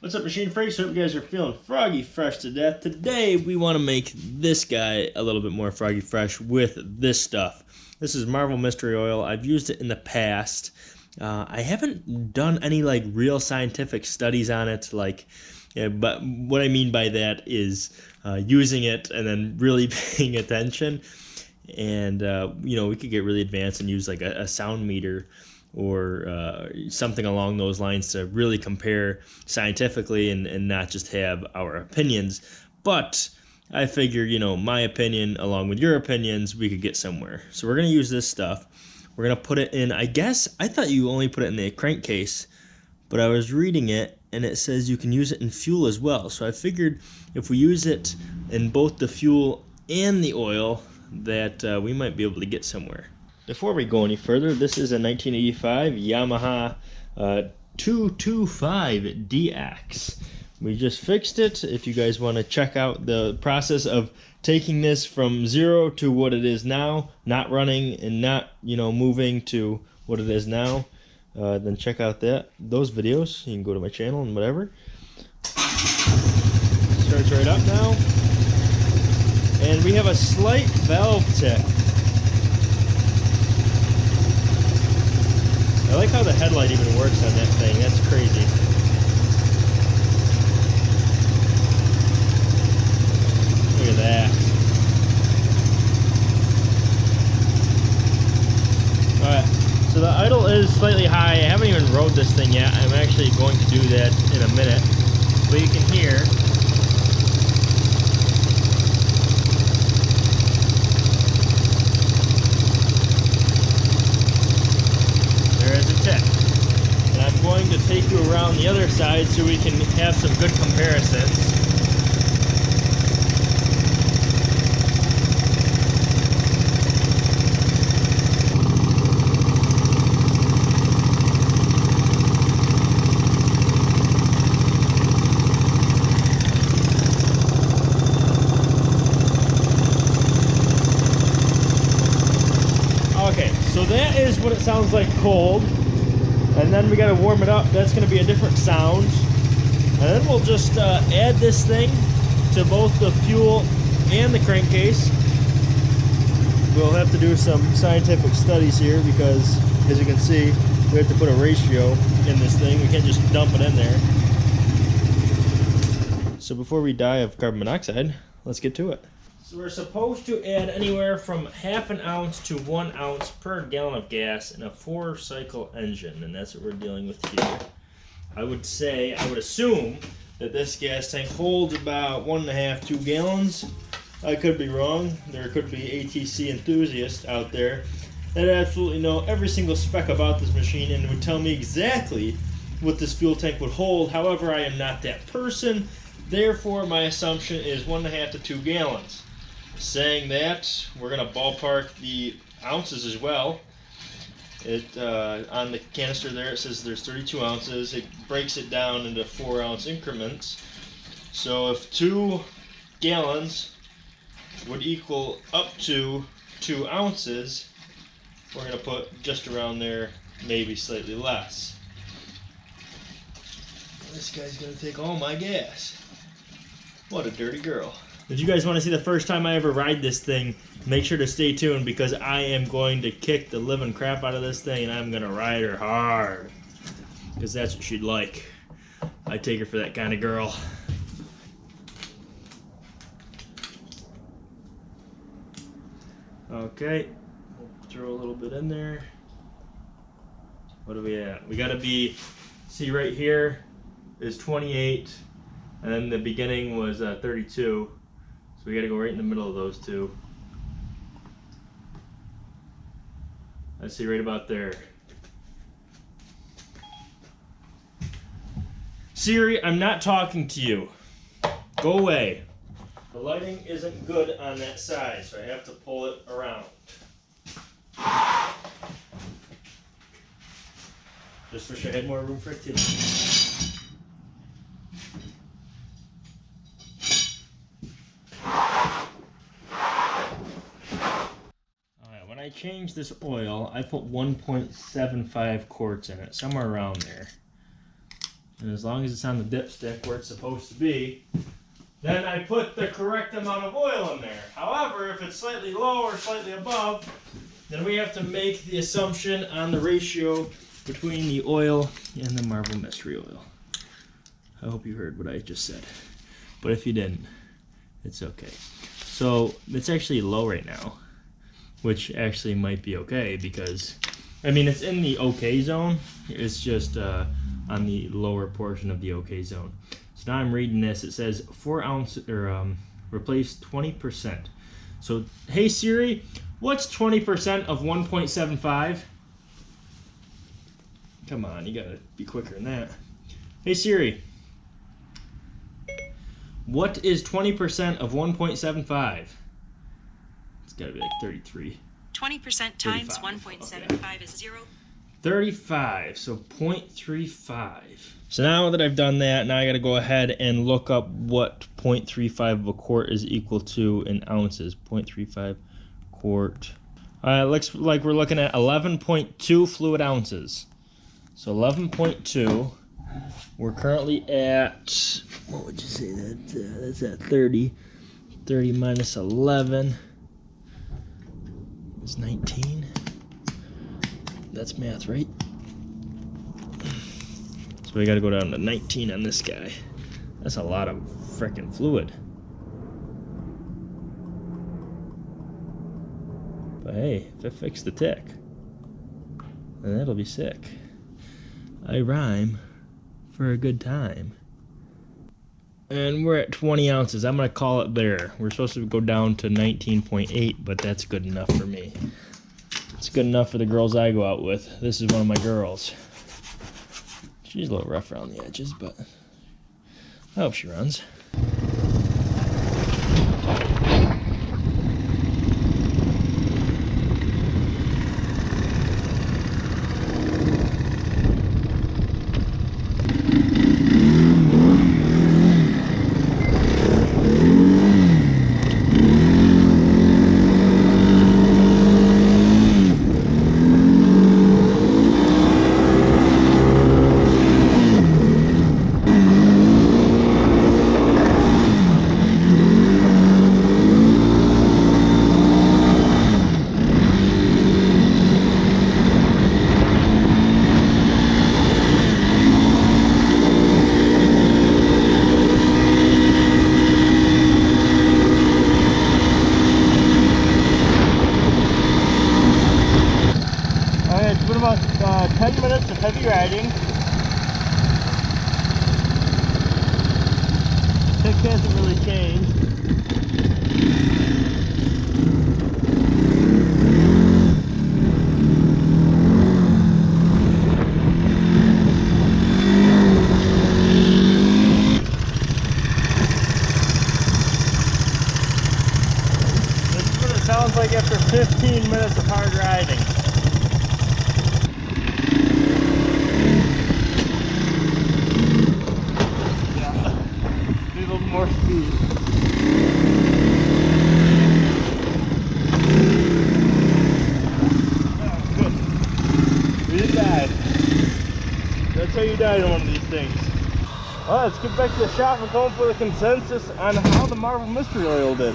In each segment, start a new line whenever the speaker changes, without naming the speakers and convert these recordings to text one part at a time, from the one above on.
What's up, Machine Freaks? Hope you guys are feeling froggy fresh to death. Today, we want to make this guy a little bit more froggy fresh with this stuff. This is Marvel Mystery Oil. I've used it in the past. Uh, I haven't done any like real scientific studies on it, like, yeah, but what I mean by that is uh, using it and then really paying attention. And uh, you know, we could get really advanced and use like a, a sound meter or uh, something along those lines to really compare scientifically and, and not just have our opinions. But I figure, you know, my opinion along with your opinions, we could get somewhere. So we're going to use this stuff. We're going to put it in, I guess, I thought you only put it in the crankcase, but I was reading it and it says you can use it in fuel as well. So I figured if we use it in both the fuel and the oil, that uh, we might be able to get somewhere. Before we go any further, this is a 1985 Yamaha uh, 225DX. We just fixed it. If you guys want to check out the process of taking this from zero to what it is now, not running and not, you know, moving to what it is now, uh, then check out that those videos. You can go to my channel and whatever. Starts right up now. And we have a slight valve tick. I like how the headlight even works on that thing. That's crazy. Look at that. Alright, so the idle is slightly high. I haven't even rode this thing yet. I'm actually going to do that in a minute. But you can hear And I'm going to take you around side so we can have some good comparisons. Okay, so that is what it sounds like cold and then we got to warm it up. That's going to be a different sound. And then we'll just uh, add this thing to both the fuel and the crankcase. We'll have to do some scientific studies here because as you can see we have to put a ratio in this thing. We can't just dump it in there. So before we die of carbon monoxide let's get to it so we're supposed to add anywhere from half an ounce to one ounce per gallon of gas in a four cycle engine, and that's what we're dealing with here. I would say, I would assume that this gas tank holds about one and a half, two gallons. I could be wrong. There could be ATC enthusiasts out there that absolutely know every single spec about this machine and would tell me exactly what this fuel tank would hold. However, I am not that person. Therefore, my assumption is one and a half to two gallons. Saying that, we're going to ballpark the ounces as well. It uh, On the canister there, it says there's 32 ounces. It breaks it down into 4 ounce increments. So if 2 gallons would equal up to 2 ounces, we're going to put just around there, maybe slightly less. This guy's going to take all my gas. What a dirty girl. If you guys want to see the first time I ever ride this thing, make sure to stay tuned because I am going to kick the living crap out of this thing and I'm going to ride her hard. Because that's what she'd like. I take her for that kind of girl. Okay, we'll throw a little bit in there. What are we at? We got to be, see right here is 28, and then the beginning was uh, 32. So we got to go right in the middle of those two. I see right about there. Siri, I'm not talking to you. Go away. The lighting isn't good on that side, so I have to pull it around. Just wish I had more room for it activity. Changed this oil, I put 1.75 quarts in it, somewhere around there. And as long as it's on the dipstick where it's supposed to be, then I put the correct amount of oil in there. However, if it's slightly low or slightly above, then we have to make the assumption on the ratio between the oil and the Marvel Mystery Oil. I hope you heard what I just said. But if you didn't, it's okay. So it's actually low right now, which actually might be okay because, I mean, it's in the okay zone. It's just uh, on the lower portion of the okay zone. So now I'm reading this. It says four ounce or um, replace 20%. So hey Siri, what's 20% of 1.75? Come on, you gotta be quicker than that. Hey Siri, what is 20% of 1.75? It's gotta be like 33.
20% times
35,
1.75 is 0.
35, so 0.35. So now that I've done that, now I gotta go ahead and look up what 0.35 of a quart is equal to in ounces. 0.35 quart. Uh, looks like we're looking at 11.2 fluid ounces. So 11.2. We're currently at, what would you say that? Uh, that's at 30. 30 minus 11 is 19. That's math, right? So we gotta go down to 19 on this guy. That's a lot of freaking fluid. But hey, if it fixed the tick, then that'll be sick. I rhyme for a good time. And we're at 20 ounces. I'm gonna call it there. We're supposed to go down to 19.8, but that's good enough for me. It's good enough for the girls I go out with. This is one of my girls. She's a little rough around the edges, but I hope she runs. Alright, it's been about uh, 10 minutes of heavy riding. Tick hasn't really changed. This is what it sounds like after 15 minutes of hard riding. Yeah. Need a little more speed. Oh, good. We didn't die. That's how you die in one of these things. Let's get back to the shop and come up with a consensus on how the Marvel Mystery Oil did.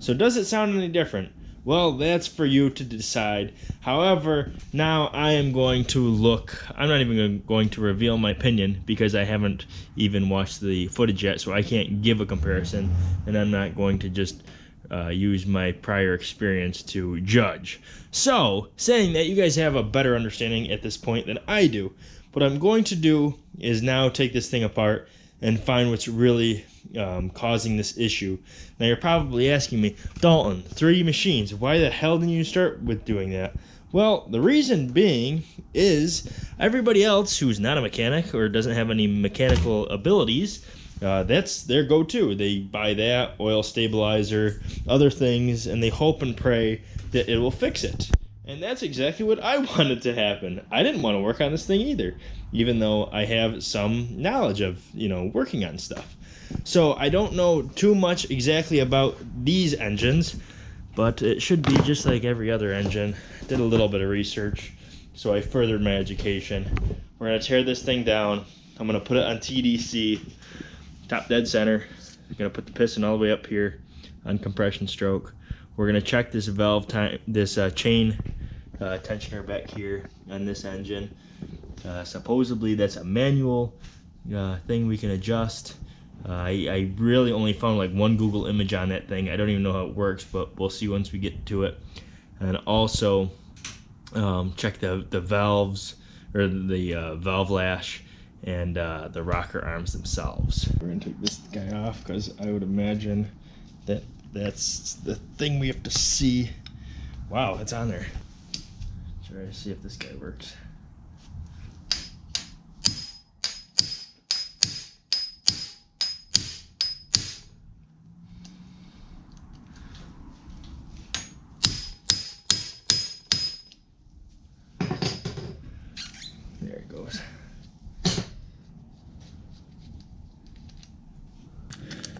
So does it sound any different? Well, that's for you to decide. However, now I am going to look. I'm not even going to reveal my opinion because I haven't even watched the footage yet, so I can't give a comparison, and I'm not going to just uh, use my prior experience to judge. So, saying that you guys have a better understanding at this point than I do, what I'm going to do is now take this thing apart and find what's really um, causing this issue. Now you're probably asking me, Dalton, 3D machines, why the hell didn't you start with doing that? Well, the reason being is everybody else who's not a mechanic or doesn't have any mechanical abilities, uh, that's their go-to. They buy that oil stabilizer, other things, and they hope and pray that it will fix it. And that's exactly what I wanted to happen. I didn't want to work on this thing either, even though I have some knowledge of, you know, working on stuff. So I don't know too much exactly about these engines, but it should be just like every other engine. Did a little bit of research, so I furthered my education. We're gonna tear this thing down. I'm gonna put it on TDC, top dead center. I'm gonna put the piston all the way up here on compression stroke. We're gonna check this valve time, this uh, chain uh, tensioner back here on this engine. Uh, supposedly that's a manual uh, thing we can adjust. Uh, I, I really only found like one Google image on that thing. I don't even know how it works, but we'll see once we get to it. And also um, check the, the valves or the uh, valve lash and uh, the rocker arms themselves. We're gonna take this guy off because I would imagine that that's the thing we have to see. Wow, it's on there. Try to see if this guy works.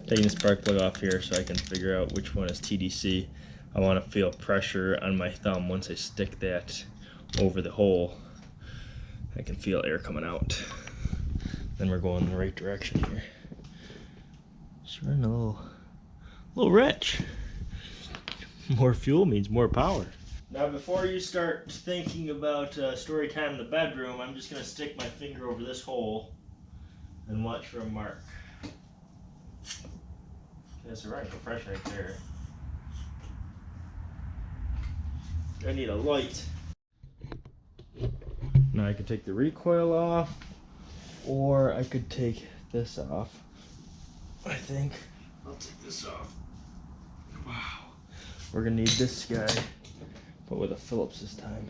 Taking the spark plug off here so I can figure out which one is TDC. I want to feel pressure on my thumb once I stick that over the hole. I can feel air coming out. Then we're going in the right direction here. Just running a little, little rich. More fuel means more power. Now, before you start thinking about uh, story time in the bedroom, I'm just gonna stick my finger over this hole and watch for a mark. That's the right compression right there. I need a light. Now I could take the recoil off, or I could take this off. I think I'll take this off. Wow. We're gonna need this guy, but with a Phillips this time.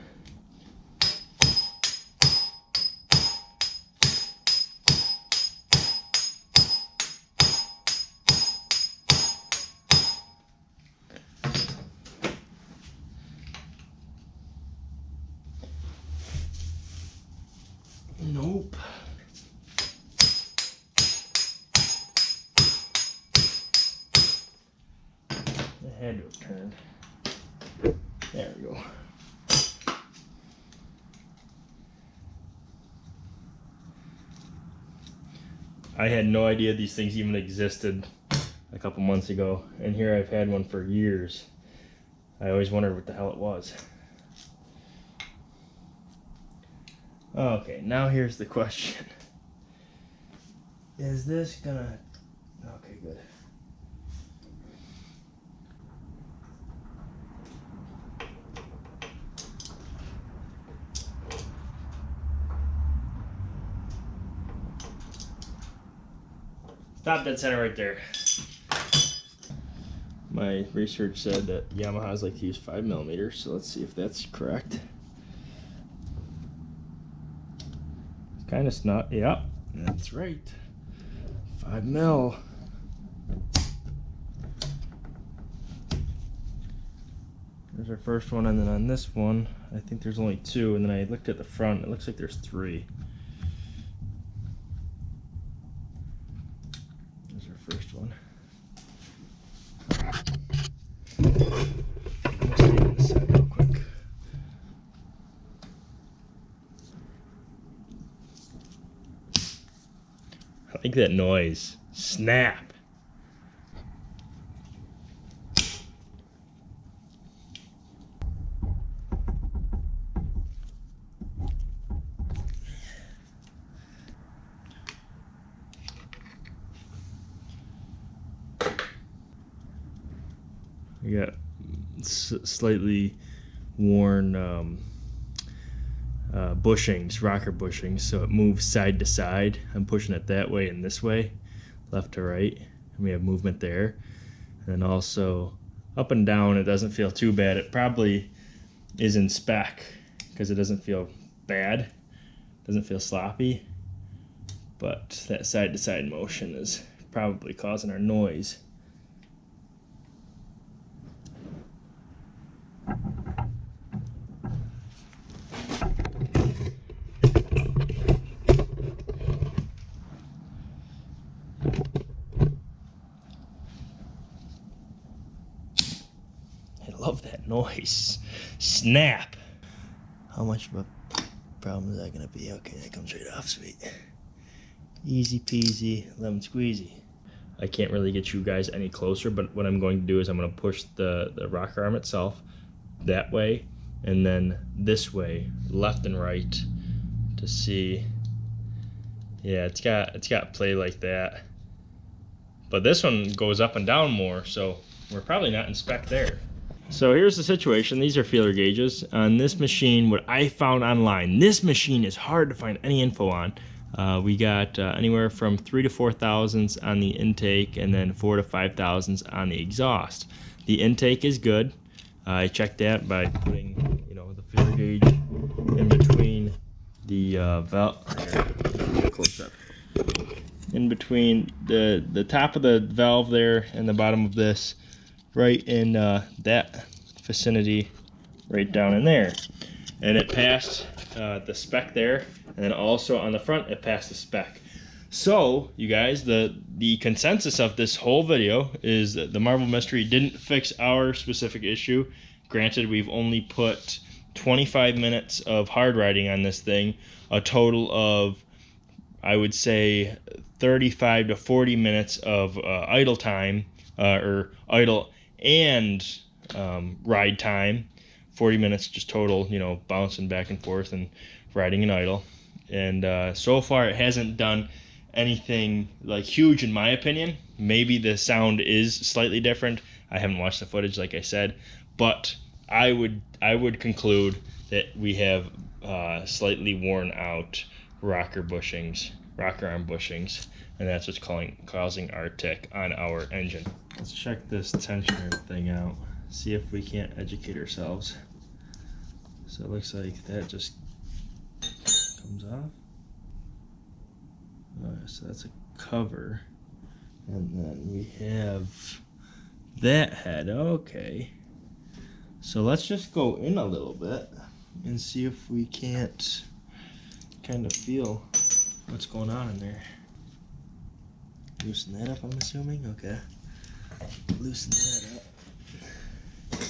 It had to have turned. There we go. I had no idea these things even existed a couple months ago, and here I've had one for years. I always wondered what the hell it was. Okay, now here's the question. Is this gonna. Okay, good. Top dead center right there. My research said that Yamaha's like to use 5 millimeters, so let's see if that's correct. It's kind of snot. Yep, that's right. Five mil. There's our first one, and then on this one, I think there's only two, and then I looked at the front, it looks like there's three. There's our first one. Let's see on this side real quick. I like that noise. Snap. We got s- slightly worn um, uh, bushings, rocker bushings, so it moves side to side. I'm pushing it that way and this way, left to right, and we have movement there. And also up and down, it doesn't feel too bad. It probably is in spec because it doesn't feel bad, doesn't feel sloppy. But that side to side motion is probably causing our noise. I love that noise. Snap. How much of a problem is that gonna be? Okay, that comes right off, sweet. Easy peasy, lemon squeezy. I can't really get you guys any closer, but what I'm going to do is I'm going to push the, the rocker arm itself that way and then this way, left and right, to see. Yeah, it's got it's got play like that. But this one goes up and down more, so we're probably not in spec there. So here's the situation. These are feeler gauges. On this machine, what I found online, this machine is hard to find any info on. Uh, we got uh, anywhere from three to four thousandths on the intake and then four to five thousandths on the exhaust. The intake is good. Uh, I checked that by putting, you know, the feeler gauge in between the uh, valve. Close up. In between the the top of the valve there and the bottom of this, right in uh, that vicinity, right down in there, and it passed uh, the spec there, and then also on the front it passed the spec. So, you guys, the the consensus of this whole video is that the Marvel Mystery didn't fix our specific issue. Granted, we've only put 25 minutes of hard riding on this thing, a total of I would say 35 to 40 minutes of uh, idle time, uh, or idle and um, ride time. 40 minutes just total, you know, bouncing back and forth and riding and idle. And uh, so far, it hasn't done anything like huge in my opinion. Maybe the sound is slightly different. I haven't watched the footage, like I said, but I would I would conclude that we have uh, slightly worn out rocker bushings, rocker arm bushings, and that's what's calling, causing our tick on our engine. Let's check this tensioner thing out, see if we can't educate ourselves. So it looks like that just comes off. Oh, so that's a cover. And then we have that head. Okay. So let's just go in a little bit and see if we can't kind of feel what's going on in there. Loosen that up, I'm assuming. Okay. Loosen that up.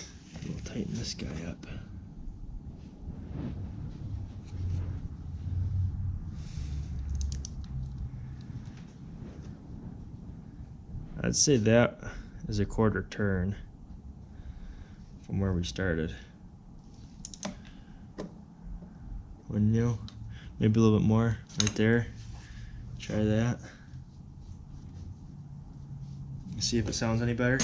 We'll tighten this guy up. I'd say that is a quarter turn from where we started. Wouldn't you? Maybe a little bit more right there. Try that. See if it sounds any better.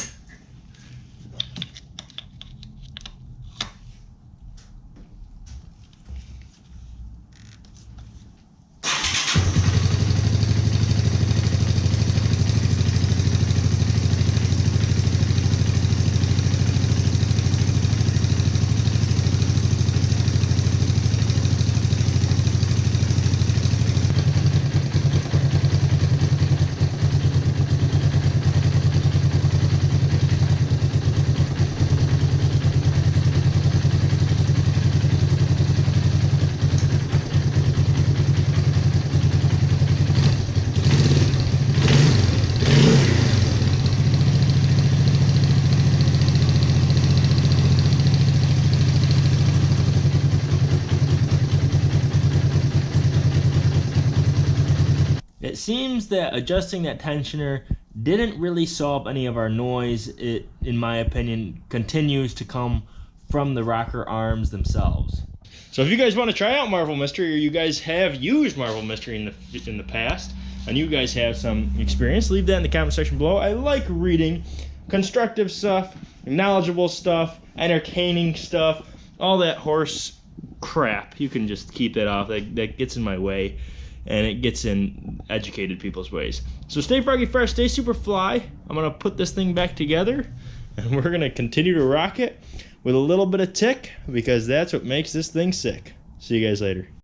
Seems that adjusting that tensioner didn't really solve any of our noise. It, in my opinion, continues to come from the rocker arms themselves. So if you guys want to try out Marvel Mystery, or you guys have used Marvel Mystery in the in the past, and you guys have some experience, leave that in the comment section below. I like reading constructive stuff, knowledgeable stuff, entertaining stuff, all that horse crap. You can just keep that off. That, that gets in my way and it gets in educated people's ways. So stay froggy fresh, stay super fly. I'm gonna put this thing back together and we're gonna continue to rock it with a little bit of tick because that's what makes this thing sick. See you guys later.